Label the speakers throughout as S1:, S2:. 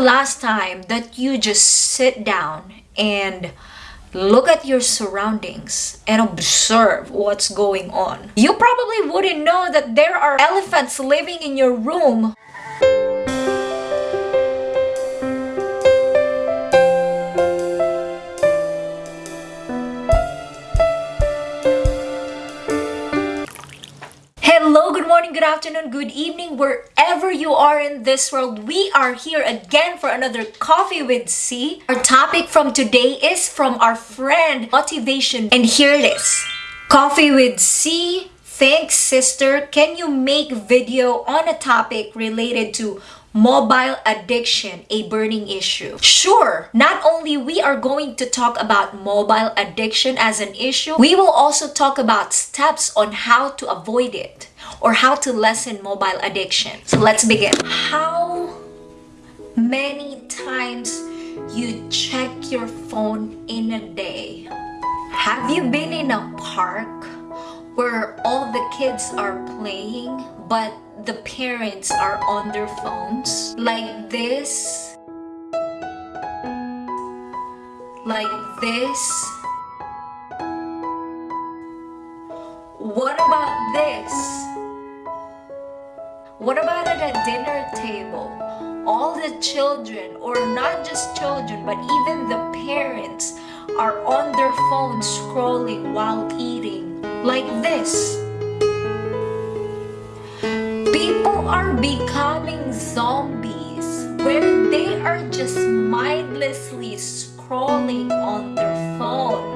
S1: last time that you just sit down and look at your surroundings and observe what's going on? You probably wouldn't know that there are elephants living in your room. Morning, good afternoon, good evening, wherever you are in this world. We are here again for another Coffee with C. Our topic from today is from our friend Motivation, and here it is. Coffee with C. Thanks, sister. Can you make video on a topic related to mobile addiction a burning issue. Sure not only we are going to talk about mobile addiction as an issue we will also talk about steps on how to avoid it or how to lessen mobile addiction. So let's begin. How many times you check your phone in a day? Have you been in a park where all the kids are playing but the parents are on their phones. Like this. Like this. What about this? What about at a dinner table? All the children or not just children but even the parents are on their phones scrolling while eating like this People are becoming zombies where they are just mindlessly scrolling on their phone.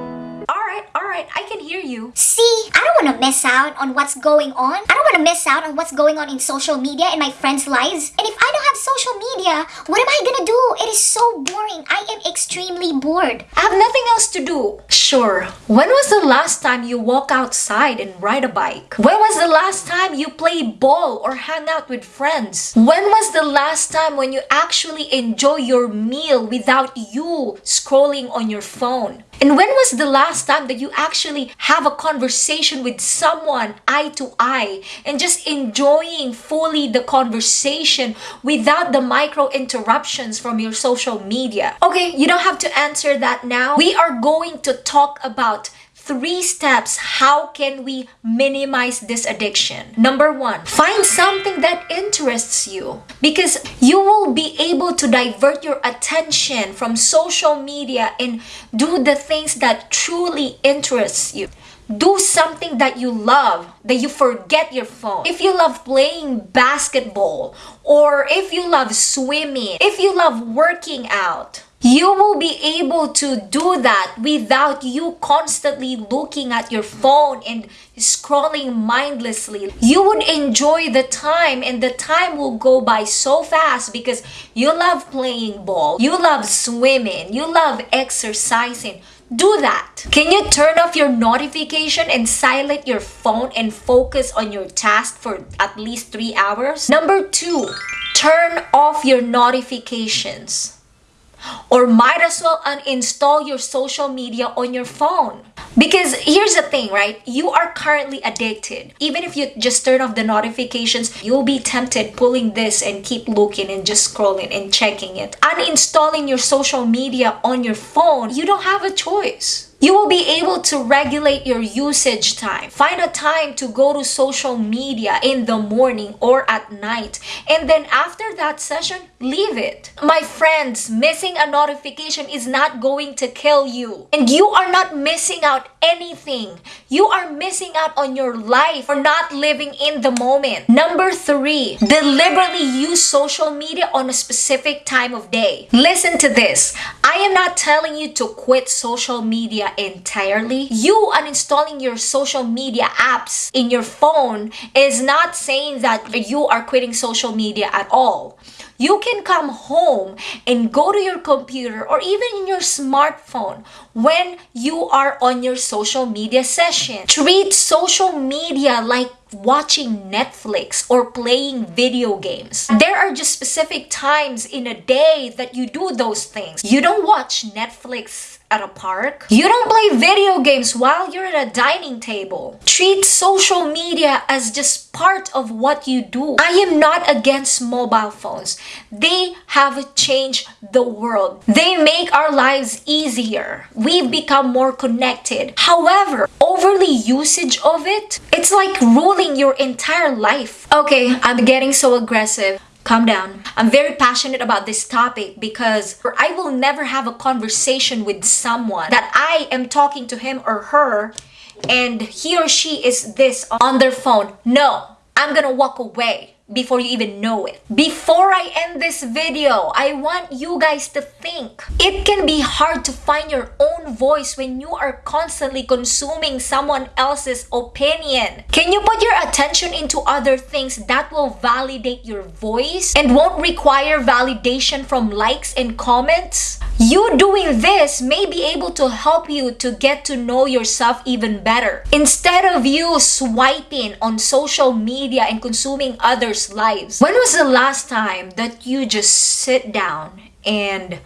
S1: Alright, alright, I can hear you.
S2: See, I don't want to miss out on what's going on. I don't want to miss out on what's going on in social media and my friends' lives. And if I don't have social media, what am I gonna do? It is so boring. I am extremely bored.
S1: I have nothing else to do. Sure, when was the last time you walk outside and ride a bike? When was the last time you play ball or hang out with friends? When was the last time when you actually enjoy your meal without you scrolling on your phone? And when was the last time that you actually have a conversation with someone eye to eye and just enjoying fully the conversation without the micro interruptions from your social media? Okay, you don't have to answer that now. We are going to talk about three steps how can we minimize this addiction? Number one find something that interests you. Because you will be able to divert your attention from social media and do the things that truly interests you. Do something that you love that you forget your phone. If you love playing basketball or if you love swimming if you love working out you will be able to do that without you constantly looking at your phone and scrolling mindlessly. You would enjoy the time and the time will go by so fast because you love playing ball, you love swimming, you love exercising. Do that. Can you turn off your notification and silent your phone and focus on your task for at least three hours? Number two, turn off your notifications or might as well uninstall your social media on your phone. Because here's the thing, right? You are currently addicted. Even if you just turn off the notifications, you'll be tempted pulling this and keep looking and just scrolling and checking it. Uninstalling your social media on your phone, you don't have a choice. You will be able to regulate your usage time. Find a time to go to social media in the morning or at night. And then after that session, leave it. My friends, missing a notification is not going to kill you. And you are not missing out anything. You are missing out on your life for not living in the moment. Number three, deliberately use social media on a specific time of day. Listen to this. I am not telling you to quit social media entirely. You uninstalling your social media apps in your phone is not saying that you are quitting social media at all. You can come home and go to your computer or even in your smartphone when you are on your social media session. Treat social media like watching Netflix or playing video games. There are just specific times in a day that you do those things. You don't watch Netflix at a park. You don't play video games while you're at a dining table. Treat social media as just part of what you do. I am not against mobile phones. They have changed the world. They make our lives easier. We've become more connected. However, overly usage of it, it's like ruling your entire life. Okay, I'm getting so aggressive. Calm down. I'm very passionate about this topic because I will never have a conversation with someone that I am talking to him or her and he or she is this on their phone. No, I'm gonna walk away before you even know it. Before I end this video, I want you guys to think. It can be hard to find your own voice when you are constantly consuming someone else's opinion. Can you put your attention into other things that will validate your voice and won't require validation from likes and comments? You doing this may be able to help you to get to know yourself even better. Instead of you swiping on social media and consuming others' lives, when was the last time that you just sit down and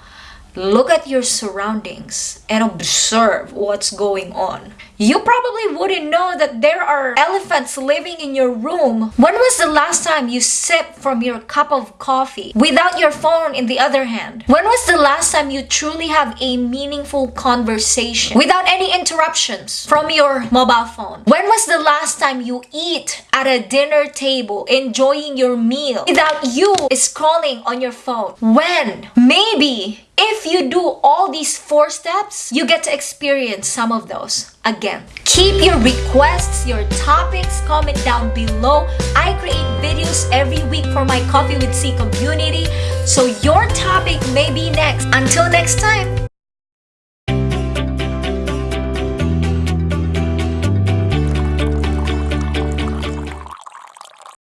S1: look at your surroundings and observe what's going on? You probably wouldn't know that there are elephants living in your room. When was the last time you sipped from your cup of coffee without your phone in the other hand? When was the last time you truly have a meaningful conversation without any interruptions from your mobile phone? When was the last time you eat at a dinner table enjoying your meal without you scrolling on your phone? When? Maybe if you do all these four steps, you get to experience some of those again. Keep your requests, your topics, comment down below. I create videos every week for my Coffee with C community, so your topic may be next. Until next time,